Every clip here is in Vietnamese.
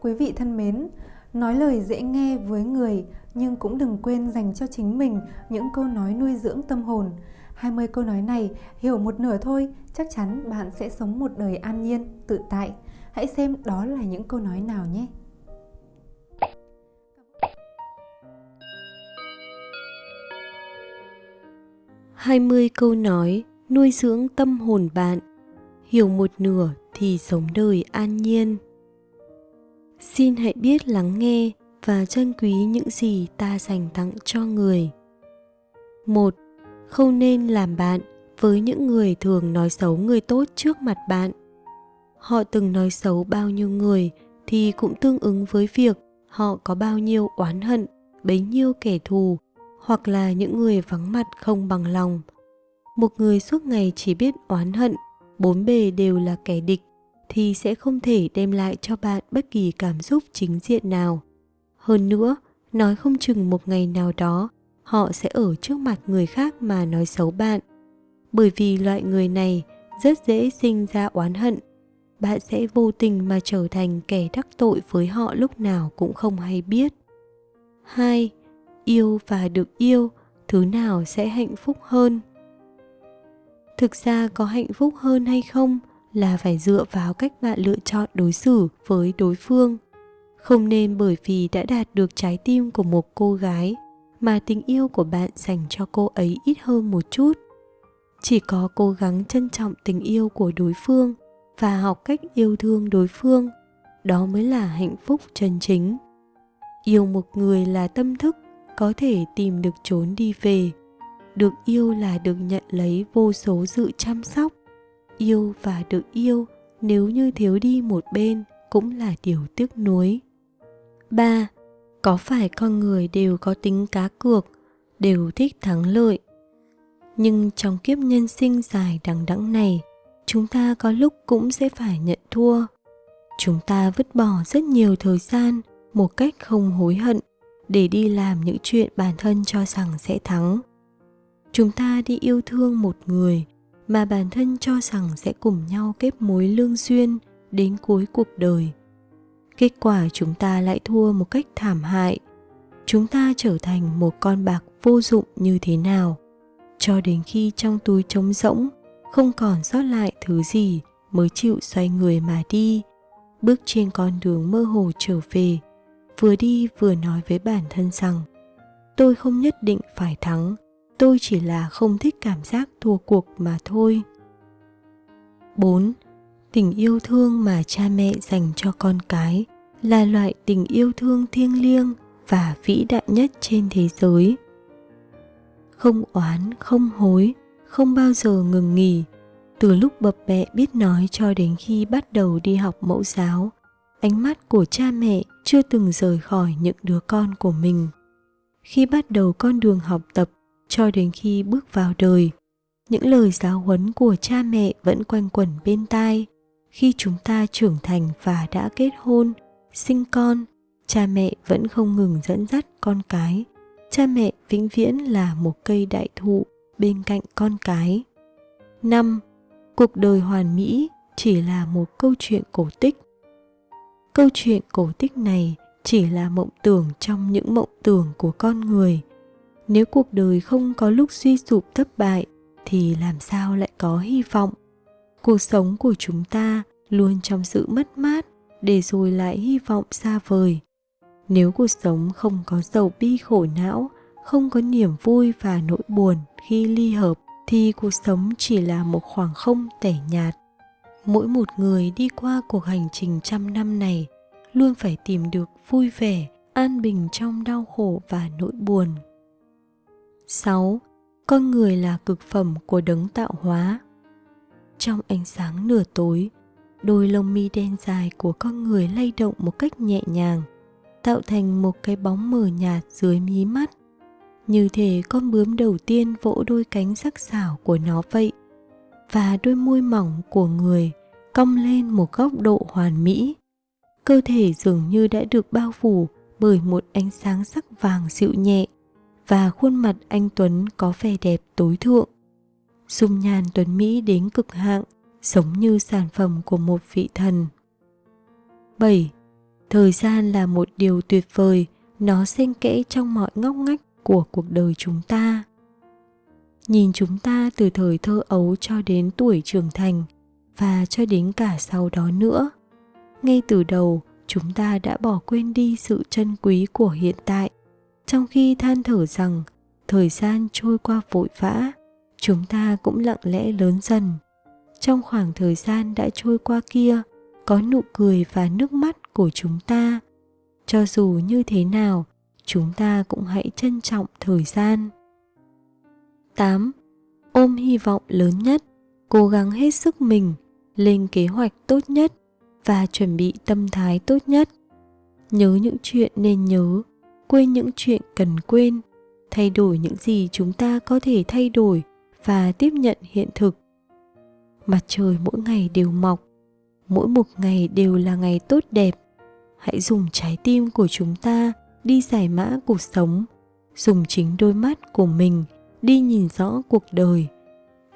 Quý vị thân mến, nói lời dễ nghe với người nhưng cũng đừng quên dành cho chính mình những câu nói nuôi dưỡng tâm hồn. 20 câu nói này hiểu một nửa thôi, chắc chắn bạn sẽ sống một đời an nhiên, tự tại. Hãy xem đó là những câu nói nào nhé. hai mươi câu nói nuôi dưỡng tâm hồn bạn hiểu một nửa thì sống đời an nhiên xin hãy biết lắng nghe và trân quý những gì ta dành tặng cho người. Một, không nên làm bạn với những người thường nói xấu người tốt trước mặt bạn. Họ từng nói xấu bao nhiêu người thì cũng tương ứng với việc họ có bao nhiêu oán hận, bấy nhiêu kẻ thù hoặc là những người vắng mặt không bằng lòng. Một người suốt ngày chỉ biết oán hận, bốn bề đều là kẻ địch thì sẽ không thể đem lại cho bạn bất kỳ cảm xúc chính diện nào hơn nữa nói không chừng một ngày nào đó họ sẽ ở trước mặt người khác mà nói xấu bạn bởi vì loại người này rất dễ sinh ra oán hận bạn sẽ vô tình mà trở thành kẻ đắc tội với họ lúc nào cũng không hay biết. 2. Yêu và được yêu, thứ nào sẽ hạnh phúc hơn? Thực ra có hạnh phúc hơn hay không là phải dựa vào cách bạn lựa chọn đối xử với đối phương. Không nên bởi vì đã đạt được trái tim của một cô gái mà tình yêu của bạn dành cho cô ấy ít hơn một chút. Chỉ có cố gắng trân trọng tình yêu của đối phương và học cách yêu thương đối phương, đó mới là hạnh phúc chân chính yêu một người là tâm thức, có thể tìm được trốn đi về được yêu là được nhận lấy vô số sự chăm sóc yêu và được yêu, nếu như thiếu đi một bên, cũng là điều tiếc nuối. Ba, có phải con người đều có tính cá cược, đều thích thắng lợi? Nhưng trong kiếp nhân sinh dài đằng đẵng này, chúng ta có lúc cũng sẽ phải nhận thua. Chúng ta vứt bỏ rất nhiều thời gian một cách không hối hận để đi làm những chuyện bản thân cho rằng sẽ thắng. Chúng ta đi yêu thương một người mà bản thân cho rằng sẽ cùng nhau kết mối lương duyên đến cuối cuộc đời. Kết quả chúng ta lại thua một cách thảm hại. Chúng ta trở thành một con bạc vô dụng như thế nào? Cho đến khi trong túi trống rỗng, không còn sót lại thứ gì mới chịu xoay người mà đi. Bước trên con đường mơ hồ trở về, vừa đi vừa nói với bản thân rằng, tôi không nhất định phải thắng tôi chỉ là không thích cảm giác thua cuộc mà thôi 4. Tình yêu thương mà cha mẹ dành cho con cái là loại tình yêu thương thiêng liêng và vĩ đại nhất trên thế giới. Không oán, không hối, không bao giờ ngừng nghỉ từ lúc bập bẹ biết nói cho đến khi bắt đầu đi học mẫu giáo ánh mắt của cha mẹ chưa từng rời khỏi những đứa con của mình khi bắt đầu con đường học tập cho đến khi bước vào đời những lời giáo huấn của cha mẹ vẫn quanh quẩn bên tai khi chúng ta trưởng thành và đã kết hôn, sinh con, cha mẹ vẫn không ngừng dẫn dắt con cái cha mẹ vĩnh viễn là một cây đại thụ bên cạnh con cái. 5. Cuộc đời hoàn mỹ chỉ là một câu chuyện cổ tích. Câu chuyện cổ tích này chỉ là mộng tưởng trong những mộng tưởng của con người. Nếu cuộc đời không có lúc suy sụp thất bại, thì làm sao lại có hy vọng? Cuộc sống của chúng ta luôn trong sự mất mát để rồi lại hy vọng xa vời. Nếu cuộc sống không có dầu bi khổ não, không có niềm vui và nỗi buồn khi ly hợp, thì cuộc sống chỉ là một khoảng không tẻ nhạt mỗi một người đi qua cuộc hành trình trăm năm này luôn phải tìm được vui vẻ, an bình trong đau khổ và nỗi buồn 6. Con người là cực phẩm của đấng tạo hóa. Trong ánh sáng nửa tối, đôi lông mi đen dài của con người lay động một cách nhẹ nhàng, tạo thành một cái bóng mờ nhạt dưới mí mắt như thể con bướm đầu tiên vỗ đôi cánh sắc sảo của nó vậy và đôi môi mỏng của người cong lên một góc độ hoàn mỹ cơ thể dường như đã được bao phủ bởi một ánh sáng sắc vàng dịu nhẹ và khuôn mặt anh Tuấn có vẻ đẹp tối thượng. Dung nhan Tuấn Mỹ đến cực hạng, giống như sản phẩm của một vị thần. 7. thời gian là một điều tuyệt vời nó xen kẽ trong mọi ngóc ngách của cuộc đời chúng ta nhìn chúng ta từ thời thơ ấu cho đến tuổi trưởng thành và cho đến cả sau đó nữa ngay từ đầu chúng ta đã bỏ quên đi sự chân quý của hiện tại trong khi than thở rằng thời gian trôi qua vội vã chúng ta cũng lặng lẽ lớn dần trong khoảng thời gian đã trôi qua kia có nụ cười và nước mắt của chúng ta cho dù như thế nào chúng ta cũng hãy trân trọng thời gian 8. Ôm hy vọng lớn nhất, cố gắng hết sức mình, lên kế hoạch tốt nhất và chuẩn bị tâm thái tốt nhất. Nhớ những chuyện nên nhớ, quên những chuyện cần quên, thay đổi những gì chúng ta có thể thay đổi và tiếp nhận hiện thực. Mặt trời mỗi ngày đều mọc, mỗi một ngày đều là ngày tốt đẹp. Hãy dùng trái tim của chúng ta đi giải mã cuộc sống, dùng chính đôi mắt của mình đi nhìn rõ cuộc đời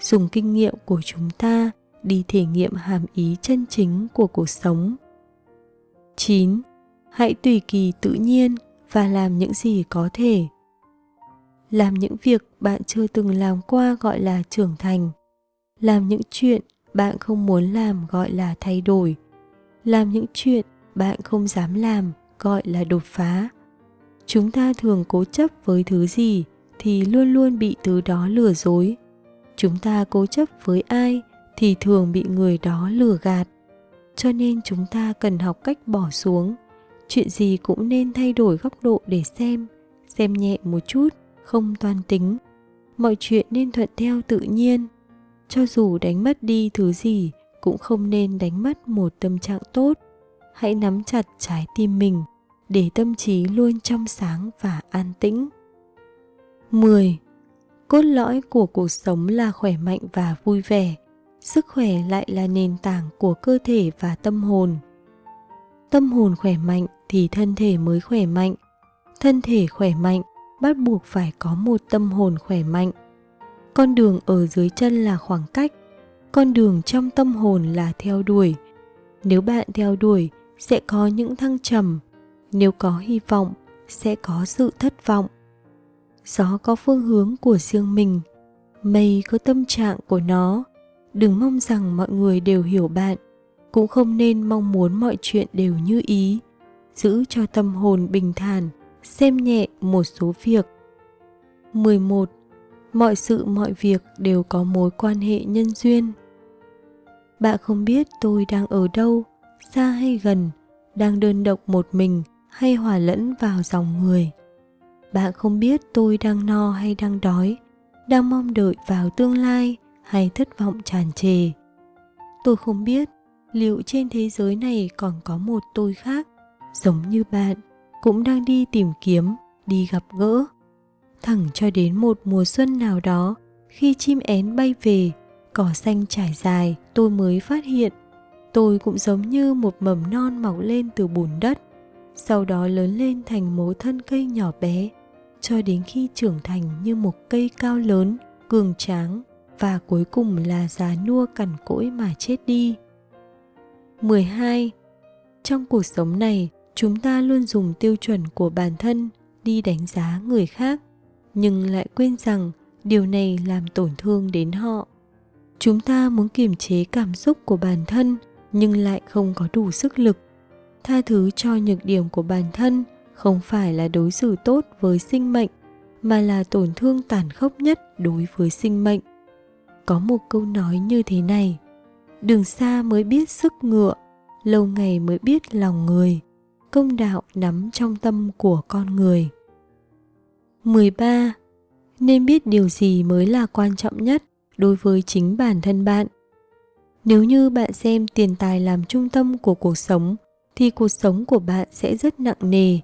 dùng kinh nghiệm của chúng ta đi thể nghiệm hàm ý chân chính của cuộc sống 9. Hãy tùy kỳ tự nhiên và làm những gì có thể. Làm những việc bạn chưa từng làm qua gọi là trưởng thành. Làm những chuyện bạn không muốn làm gọi là thay đổi. Làm những chuyện bạn không dám làm gọi là đột phá. Chúng ta thường cố chấp với thứ gì thì luôn luôn bị thứ đó lừa dối chúng ta cố chấp với ai thì thường bị người đó lừa gạt cho nên chúng ta cần học cách bỏ xuống chuyện gì cũng nên thay đổi góc độ để xem xem nhẹ một chút, không toan tính mọi chuyện nên thuận theo tự nhiên cho dù đánh mất đi thứ gì, cũng không nên đánh mất một tâm trạng tốt hãy nắm chặt trái tim mình, để tâm trí luôn trong sáng và an tĩnh 10. Cốt lõi của cuộc sống là khỏe mạnh và vui vẻ. Sức khỏe lại là nền tảng của cơ thể và tâm hồn. Tâm hồn khỏe mạnh thì thân thể mới khỏe mạnh. Thân thể khỏe mạnh bắt buộc phải có một tâm hồn khỏe mạnh. Con đường ở dưới chân là khoảng cách, con đường trong tâm hồn là theo đuổi. Nếu bạn theo đuổi sẽ có những thăng trầm, nếu có hy vọng sẽ có sự thất vọng gió có phương hướng của riêng mình mây có tâm trạng của nó đừng mong rằng mọi người đều hiểu bạn cũng không nên mong muốn mọi chuyện đều như ý giữ cho tâm hồn bình thản xem nhẹ một số việc 11. Mọi sự mọi việc đều có mối quan hệ nhân duyên. Bạn không biết tôi đang ở đâu, xa hay gần, đang đơn độc một mình hay hòa lẫn vào dòng người bạn không biết tôi đang no hay đang đói đang mong đợi vào tương lai hay thất vọng tràn trề tôi không biết liệu trên thế giới này còn có một tôi khác giống như bạn cũng đang đi tìm kiếm đi gặp gỡ thẳng cho đến một mùa xuân nào đó khi chim én bay về cỏ xanh trải dài tôi mới phát hiện tôi cũng giống như một mầm non mọc lên từ bùn đất sau đó lớn lên thành mố thân cây nhỏ bé cho đến khi trưởng thành như một cây cao lớn, cường tráng và cuối cùng là già nua cằn cỗi mà chết đi. 12. Trong cuộc sống này, chúng ta luôn dùng tiêu chuẩn của bản thân đi đánh giá người khác, nhưng lại quên rằng điều này làm tổn thương đến họ. Chúng ta muốn kiềm chế cảm xúc của bản thân nhưng lại không có đủ sức lực. Tha thứ cho nhược điểm của bản thân không phải là đối xử tốt với sinh mệnh mà là tổn thương tàn khốc nhất đối với sinh mệnh có một câu nói như thế này đường xa mới biết sức ngựa lâu ngày mới biết lòng người công đạo nắm trong tâm của con người 13. Nên biết điều gì mới là quan trọng nhất đối với chính bản thân bạn. Nếu như bạn xem tiền tài làm trung tâm của cuộc sống, thì cuộc sống của bạn sẽ rất nặng nề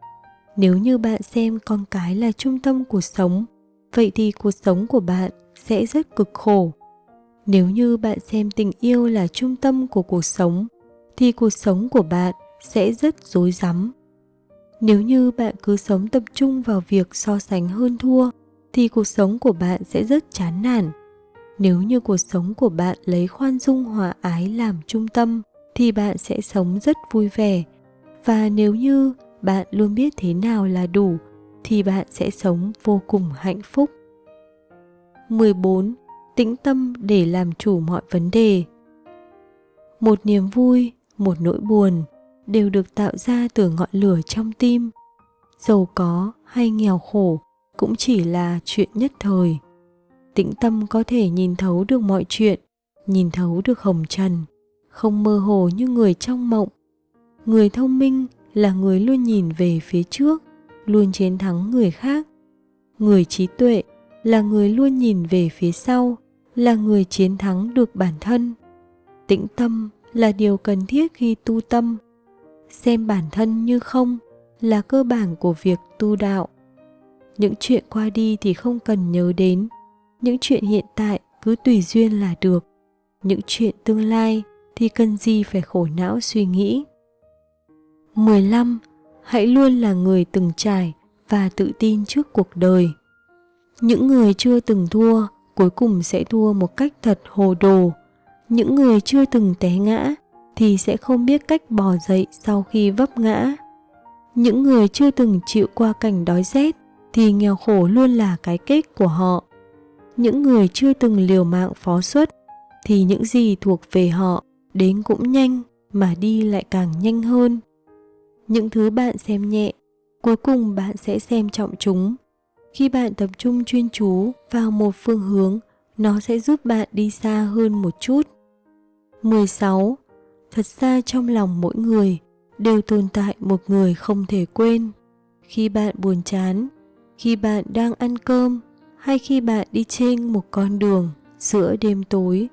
nếu như bạn xem con cái là trung tâm cuộc sống, vậy thì cuộc sống của bạn sẽ rất cực khổ nếu như bạn xem tình yêu là trung tâm của cuộc sống, thì cuộc sống của bạn sẽ rất rối rắm nếu như bạn cứ sống tập trung vào việc so sánh hơn thua thì cuộc sống của bạn sẽ rất chán nản nếu như cuộc sống của bạn lấy khoan dung hòa ái làm trung tâm thì bạn sẽ sống rất vui vẻ và nếu như bạn luôn biết thế nào là đủ thì bạn sẽ sống vô cùng hạnh phúc. 14. Tĩnh tâm để làm chủ mọi vấn đề. Một niềm vui, một nỗi buồn đều được tạo ra từ ngọn lửa trong tim. Giàu có hay nghèo khổ cũng chỉ là chuyện nhất thời. Tĩnh tâm có thể nhìn thấu được mọi chuyện, nhìn thấu được hồng trần, không mơ hồ như người trong mộng. Người thông minh là người luôn nhìn về phía trước, luôn chiến thắng người khác. Người trí tuệ là người luôn nhìn về phía sau, là người chiến thắng được bản thân. Tĩnh tâm là điều cần thiết khi tu tâm. Xem bản thân như không là cơ bản của việc tu đạo. Những chuyện qua đi thì không cần nhớ đến, những chuyện hiện tại cứ tùy duyên là được. Những chuyện tương lai thì cần gì phải khổ não suy nghĩ. 15. Hãy luôn là người từng trải và tự tin trước cuộc đời. Những người chưa từng thua cuối cùng sẽ thua một cách thật hồ đồ. Những người chưa từng té ngã thì sẽ không biết cách bò dậy sau khi vấp ngã. Những người chưa từng chịu qua cảnh đói rét thì nghèo khổ luôn là cái kết của họ. Những người chưa từng liều mạng phó xuất thì những gì thuộc về họ đến cũng nhanh mà đi lại càng nhanh hơn. Những thứ bạn xem nhẹ, cuối cùng bạn sẽ xem trọng chúng. Khi bạn tập trung chuyên chú vào một phương hướng, nó sẽ giúp bạn đi xa hơn một chút. 16. Thật ra trong lòng mỗi người đều tồn tại một người không thể quên. Khi bạn buồn chán, khi bạn đang ăn cơm hay khi bạn đi trên một con đường giữa đêm tối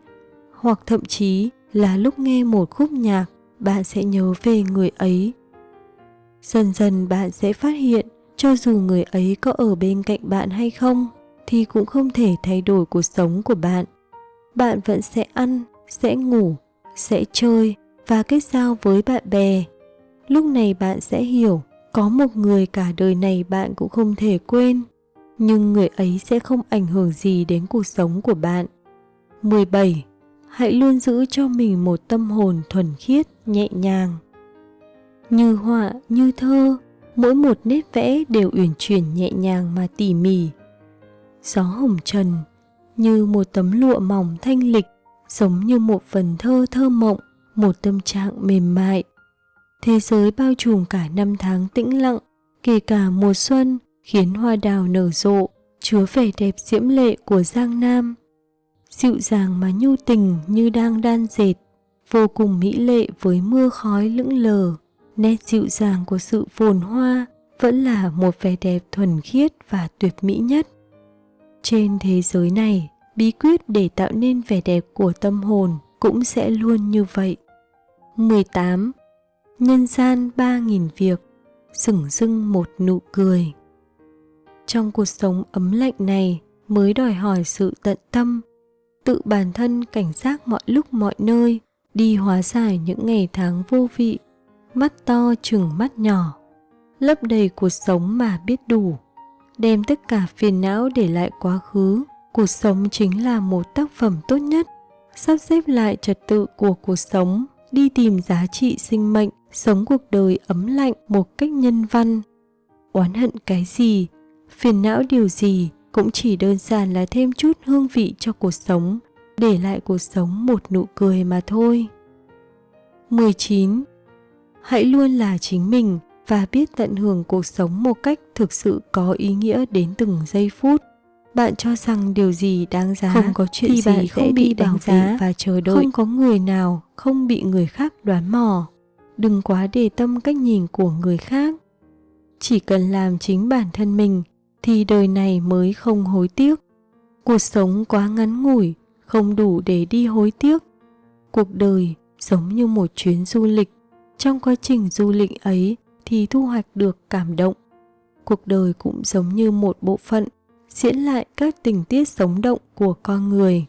hoặc thậm chí là lúc nghe một khúc nhạc bạn sẽ nhớ về người ấy dần dần bạn sẽ phát hiện cho dù người ấy có ở bên cạnh bạn hay không thì cũng không thể thay đổi cuộc sống của bạn bạn vẫn sẽ ăn sẽ ngủ sẽ chơi và kết giao với bạn bè. Lúc này bạn sẽ hiểu có một người cả đời này bạn cũng không thể quên. Nhưng người ấy sẽ không ảnh hưởng gì đến cuộc sống của bạn. 17 hãy luôn giữ cho mình một tâm hồn thuần khiết, nhẹ nhàng. Như họa, như thơ, mỗi một nét vẽ đều uyển chuyển nhẹ nhàng mà tỉ mỉ. Gió hồng trần, như một tấm lụa mỏng thanh lịch, giống như một phần thơ thơ mộng, một tâm trạng mềm mại. Thế giới bao trùm cả năm tháng tĩnh lặng, kể cả mùa xuân, khiến hoa đào nở rộ, chứa vẻ đẹp diễm lệ của Giang Nam dịu dàng mà nhu tình như đang đan dệt, vô cùng mỹ lệ với mưa khói lững lờ. Nét dịu dàng của sự phồn hoa vẫn là một vẻ đẹp thuần khiết và tuyệt mỹ nhất. Trên thế giới này, bí quyết để tạo nên vẻ đẹp của tâm hồn cũng sẽ luôn như vậy. 18. Nhân gian 3.000 việc, sửng dưng một nụ cười. Trong cuộc sống ấm lạnh này mới đòi hỏi sự tận tâm tự bản thân cảnh giác mọi lúc mọi nơi, đi hóa giải những ngày tháng vô vị, mắt to chừng mắt nhỏ, lấp đầy cuộc sống mà biết đủ, đem tất cả phiền não để lại quá khứ. Cuộc sống chính là một tác phẩm tốt nhất, sắp xếp lại trật tự của cuộc sống, đi tìm giá trị sinh mệnh, sống cuộc đời ấm lạnh một cách nhân văn. Oán hận cái gì, phiền não điều gì, cũng chỉ đơn giản là thêm chút hương vị cho cuộc sống, để lại cuộc sống một nụ cười mà thôi. 19. Hãy luôn là chính mình và biết tận hưởng cuộc sống một cách thực sự có ý nghĩa đến từng giây phút. Bạn cho rằng điều gì đáng giá không có chuyện thì gì bạn không bị đánh giá và chờ đợi. Không có người nào không bị người khác đoán mò. Đừng quá đề tâm cách nhìn của người khác. Chỉ cần làm chính bản thân mình thì đời này mới không hối tiếc. Cuộc sống quá ngắn ngủi, không đủ để đi hối tiếc. Cuộc đời giống như một chuyến du lịch, trong quá trình du lịch ấy thì thu hoạch được cảm động. Cuộc đời cũng giống như một bộ phận diễn lại các tình tiết sống động của con người.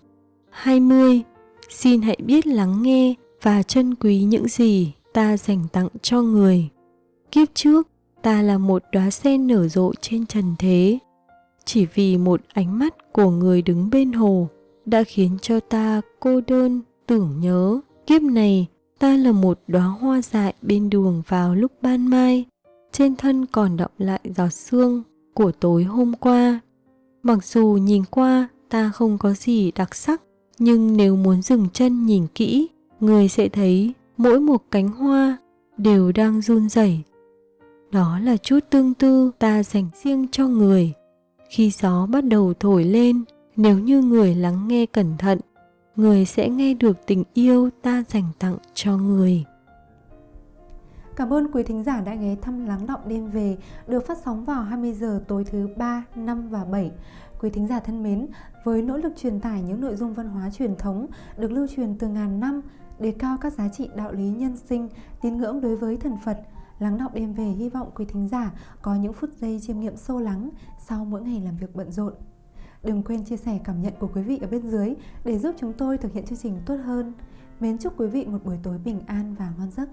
20. Xin hãy biết lắng nghe và trân quý những gì ta dành tặng cho người. Kiếp trước, ta là một đóa sen nở rộ trên trần thế chỉ vì một ánh mắt của người đứng bên hồ đã khiến cho ta cô đơn tưởng nhớ kiếp này Ta là một đóa hoa dại bên đường vào lúc ban mai, trên thân còn đọng lại giọt sương của tối hôm qua. Mặc dù nhìn qua ta không có gì đặc sắc, nhưng nếu muốn dừng chân nhìn kỹ, người sẽ thấy mỗi một cánh hoa đều đang run rẩy. Đó là chút tương tư ta dành riêng cho người. Khi gió bắt đầu thổi lên, nếu như người lắng nghe cẩn thận, người sẽ nghe được tình yêu ta dành tặng cho người. Cảm ơn quý thính giả đã ghé thăm Lắng Động Đêm Về được phát sóng vào 20 giờ tối thứ 3, 5 và 7. Quý thính giả thân mến, với nỗ lực truyền tải những nội dung văn hóa truyền thống được lưu truyền từ ngàn năm, đề cao các giá trị đạo lý nhân sinh, tín ngưỡng đối với thần Phật, Lắng Động Đêm Về hy vọng quý thính giả có những phút giây chiêm nghiệm sâu lắng sau mỗi ngày làm việc bận rộn. Đừng quên chia sẻ cảm nhận của quý vị ở bên dưới để giúp chúng tôi thực hiện chương trình tốt hơn. Mến chúc quý vị một buổi tối bình an và ngon giấc.